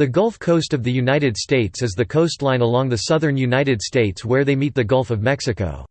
The Gulf Coast of the United States is the coastline along the southern United States where they meet the Gulf of Mexico.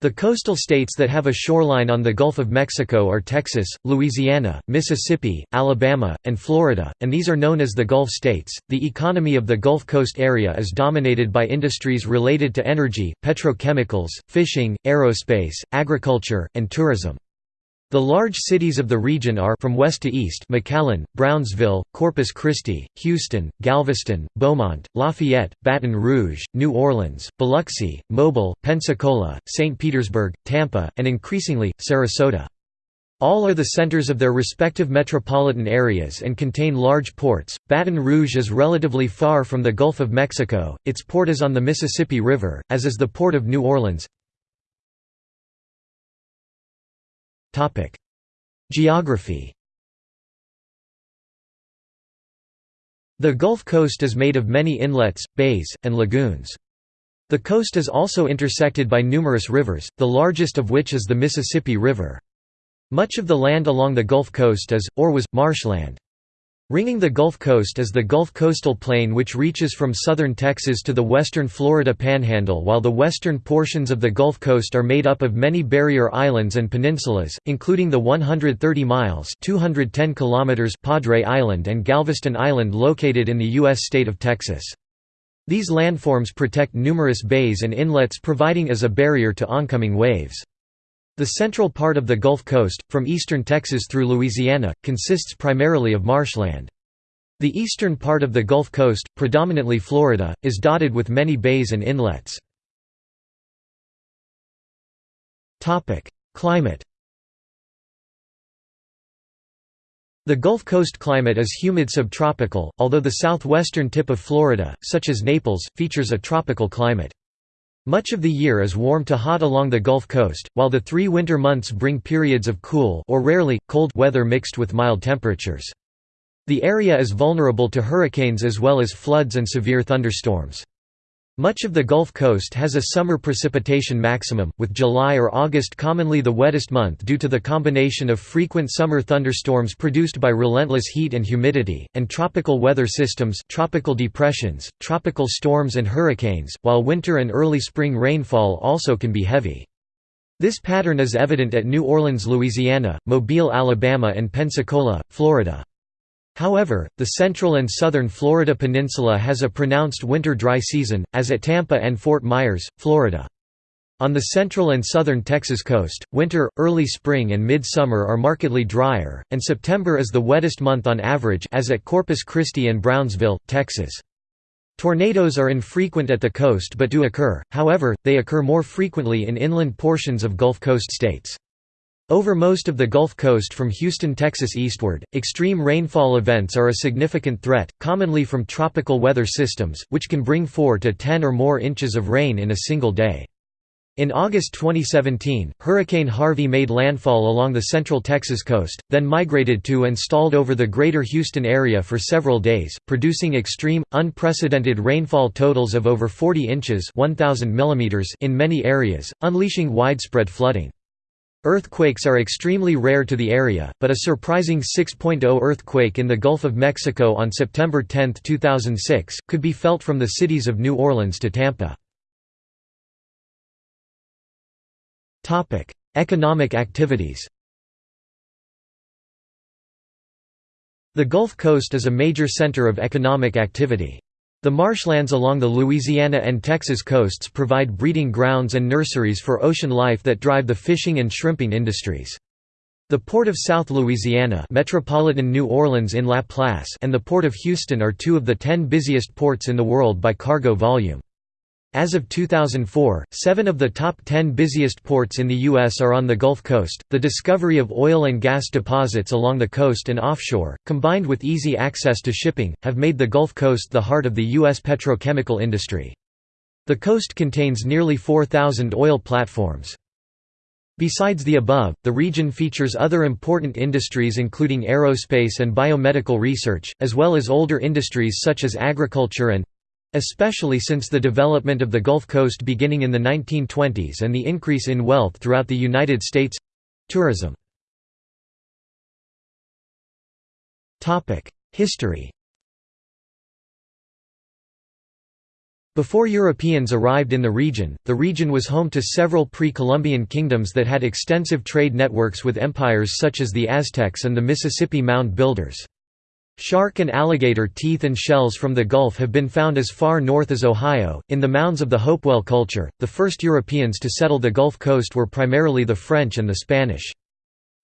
The coastal states that have a shoreline on the Gulf of Mexico are Texas, Louisiana, Mississippi, Alabama, and Florida, and these are known as the Gulf states. The economy of the Gulf Coast area is dominated by industries related to energy, petrochemicals, fishing, aerospace, agriculture, and tourism. The large cities of the region are from west to east McAllen, Brownsville, Corpus Christi, Houston, Galveston, Beaumont, Lafayette, Baton Rouge, New Orleans, Biloxi, Mobile, Pensacola, St. Petersburg, Tampa, and increasingly, Sarasota. All are the centers of their respective metropolitan areas and contain large ports. Baton Rouge is relatively far from the Gulf of Mexico, its port is on the Mississippi River, as is the Port of New Orleans. Geography The Gulf Coast is made of many inlets, bays, and lagoons. The coast is also intersected by numerous rivers, the largest of which is the Mississippi River. Much of the land along the Gulf Coast is, or was, marshland. Ringing the Gulf Coast is the Gulf Coastal Plain which reaches from southern Texas to the western Florida Panhandle while the western portions of the Gulf Coast are made up of many barrier islands and peninsulas, including the 130 miles 210 kilometers Padre Island and Galveston Island located in the U.S. state of Texas. These landforms protect numerous bays and inlets providing as a barrier to oncoming waves. The central part of the Gulf Coast, from eastern Texas through Louisiana, consists primarily of marshland. The eastern part of the Gulf Coast, predominantly Florida, is dotted with many bays and inlets. Climate The Gulf Coast climate is humid subtropical, although the southwestern tip of Florida, such as Naples, features a tropical climate. Much of the year is warm to hot along the Gulf Coast, while the three winter months bring periods of cool or rarely, cold weather mixed with mild temperatures. The area is vulnerable to hurricanes as well as floods and severe thunderstorms. Much of the Gulf Coast has a summer precipitation maximum, with July or August commonly the wettest month due to the combination of frequent summer thunderstorms produced by relentless heat and humidity, and tropical weather systems tropical depressions, tropical storms and hurricanes, while winter and early spring rainfall also can be heavy. This pattern is evident at New Orleans, Louisiana, Mobile, Alabama and Pensacola, Florida. However, the central and southern Florida peninsula has a pronounced winter dry season, as at Tampa and Fort Myers, Florida. On the central and southern Texas coast, winter, early spring and midsummer are markedly drier, and September is the wettest month on average as at Corpus Christi and Brownsville, Texas. Tornadoes are infrequent at the coast but do occur, however, they occur more frequently in inland portions of Gulf Coast states. Over most of the Gulf Coast from Houston, Texas eastward, extreme rainfall events are a significant threat, commonly from tropical weather systems, which can bring 4 to 10 or more inches of rain in a single day. In August 2017, Hurricane Harvey made landfall along the central Texas coast, then migrated to and stalled over the greater Houston area for several days, producing extreme, unprecedented rainfall totals of over 40 inches 1,000 in many areas, unleashing widespread flooding. Earthquakes are extremely rare to the area, but a surprising 6.0 earthquake in the Gulf of Mexico on September 10, 2006, could be felt from the cities of New Orleans to Tampa. Economic activities The Gulf Coast is a major center of economic activity. The marshlands along the Louisiana and Texas coasts provide breeding grounds and nurseries for ocean life that drive the fishing and shrimping industries. The Port of South Louisiana Metropolitan New Orleans in La Place and the Port of Houston are two of the ten busiest ports in the world by cargo volume. As of 2004, seven of the top ten busiest ports in the U.S. are on the Gulf Coast. The discovery of oil and gas deposits along the coast and offshore, combined with easy access to shipping, have made the Gulf Coast the heart of the U.S. petrochemical industry. The coast contains nearly 4,000 oil platforms. Besides the above, the region features other important industries including aerospace and biomedical research, as well as older industries such as agriculture and Especially since the development of the Gulf Coast beginning in the 1920s and the increase in wealth throughout the United States—tourism. History Before Europeans arrived in the region, the region was home to several pre-Columbian kingdoms that had extensive trade networks with empires such as the Aztecs and the Mississippi Mound Builders. Shark and alligator teeth and shells from the Gulf have been found as far north as Ohio. In the mounds of the Hopewell culture, the first Europeans to settle the Gulf Coast were primarily the French and the Spanish.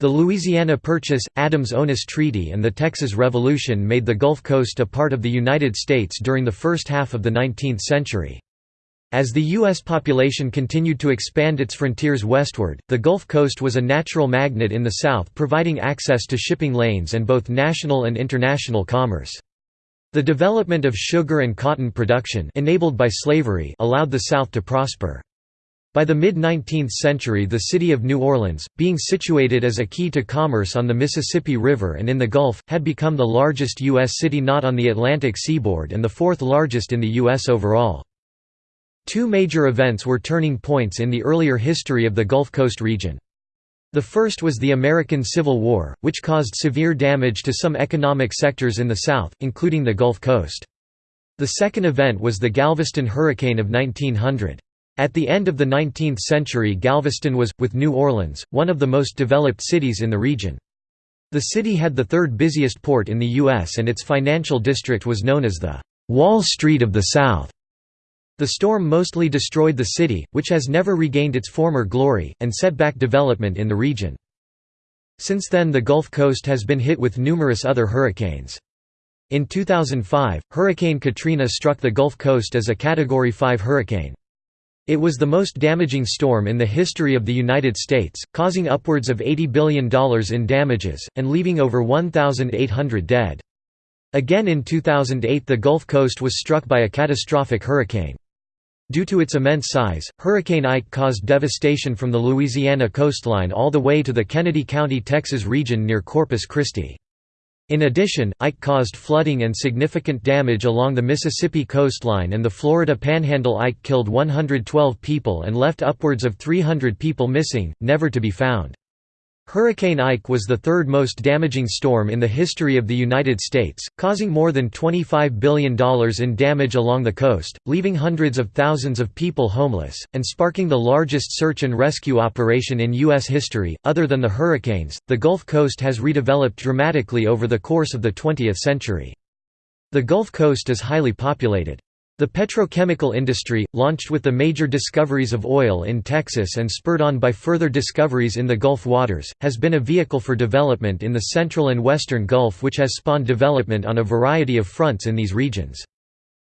The Louisiana Purchase, Adams-Onis Treaty and the Texas Revolution made the Gulf Coast a part of the United States during the first half of the 19th century. As the U.S. population continued to expand its frontiers westward, the Gulf Coast was a natural magnet in the south providing access to shipping lanes and both national and international commerce. The development of sugar and cotton production enabled by slavery allowed the South to prosper. By the mid-19th century the city of New Orleans, being situated as a key to commerce on the Mississippi River and in the Gulf, had become the largest U.S. city not on the Atlantic seaboard and the fourth largest in the U.S. overall. Two major events were turning points in the earlier history of the Gulf Coast region. The first was the American Civil War, which caused severe damage to some economic sectors in the South, including the Gulf Coast. The second event was the Galveston Hurricane of 1900. At the end of the 19th century Galveston was, with New Orleans, one of the most developed cities in the region. The city had the third busiest port in the U.S. and its financial district was known as the «Wall Street of the South». The storm mostly destroyed the city, which has never regained its former glory, and set back development in the region. Since then the Gulf Coast has been hit with numerous other hurricanes. In 2005, Hurricane Katrina struck the Gulf Coast as a Category 5 hurricane. It was the most damaging storm in the history of the United States, causing upwards of $80 billion in damages, and leaving over 1,800 dead. Again in 2008 the Gulf Coast was struck by a catastrophic hurricane. Due to its immense size, Hurricane Ike caused devastation from the Louisiana coastline all the way to the Kenedy County, Texas region near Corpus Christi. In addition, Ike caused flooding and significant damage along the Mississippi coastline and the Florida Panhandle. Ike killed 112 people and left upwards of 300 people missing, never to be found. Hurricane Ike was the third most damaging storm in the history of the United States, causing more than $25 billion in damage along the coast, leaving hundreds of thousands of people homeless, and sparking the largest search and rescue operation in U.S. history. Other than the hurricanes, the Gulf Coast has redeveloped dramatically over the course of the 20th century. The Gulf Coast is highly populated. The petrochemical industry, launched with the major discoveries of oil in Texas and spurred on by further discoveries in the Gulf waters, has been a vehicle for development in the central and western Gulf which has spawned development on a variety of fronts in these regions.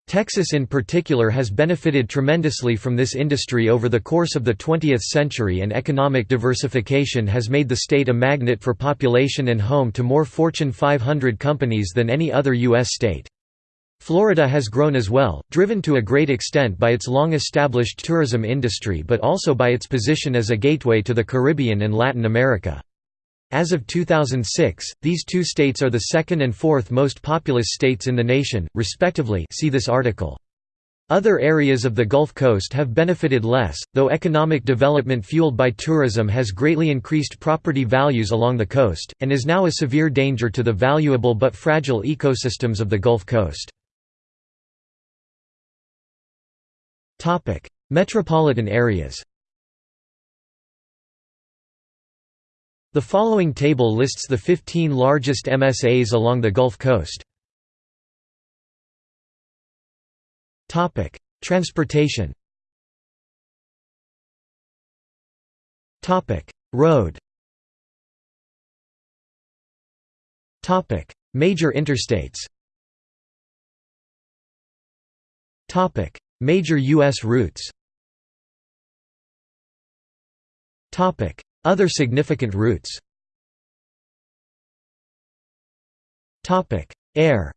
Texas in particular has benefited tremendously from this industry over the course of the 20th century and economic diversification has made the state a magnet for population and home to more Fortune 500 companies than any other U.S. state. Florida has grown as well, driven to a great extent by its long-established tourism industry but also by its position as a gateway to the Caribbean and Latin America. As of 2006, these two states are the second and fourth most populous states in the nation, respectively see this article. Other areas of the Gulf Coast have benefited less, though economic development fueled by tourism has greatly increased property values along the coast, and is now a severe danger to the valuable but fragile ecosystems of the Gulf Coast. Topic: Metropolitan areas. The following table lists the 15 largest MSAs along the Gulf Coast. Topic: Transportation. Topic: Road. Topic: Major interstates. Topic: Major U.S. routes. Other significant routes. Air.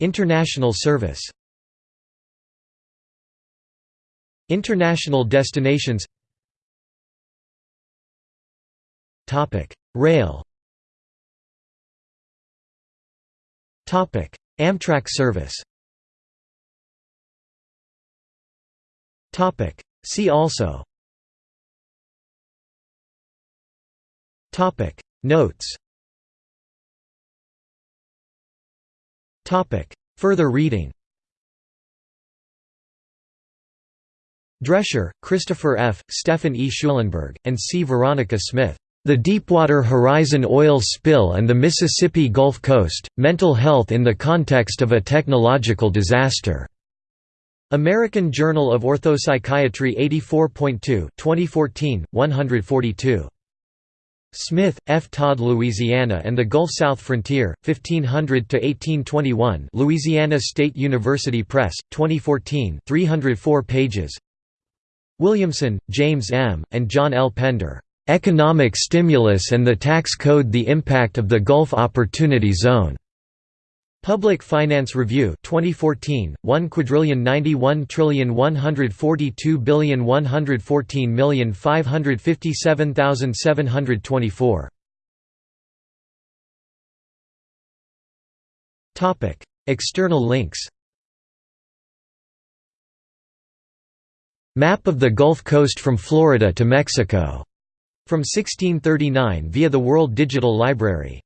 International service. International destinations. Rail Amtrak service See also Notes Further reading Drescher, Christopher F., Stephen E. Schulenberg, and C. Veronica Smith. The Deepwater Horizon Oil Spill and the Mississippi Gulf Coast, Mental Health in the Context of a Technological Disaster. American Journal of Orthopsychiatry 84.2 2014, 142. Smith, F. Todd Louisiana and the Gulf South Frontier, 1500–1821 Louisiana State University Press, 2014 304 pages Williamson, James M., and John L. Pender. Economic Stimulus and the Tax Code The Impact of the Gulf Opportunity Zone. Public Finance Review 2014 1 quadrillion 91 trillion 142 billion 114 million 557,724 Topic External links. Map of the Gulf Coast from Florida to Mexico from 1639 via the World Digital Library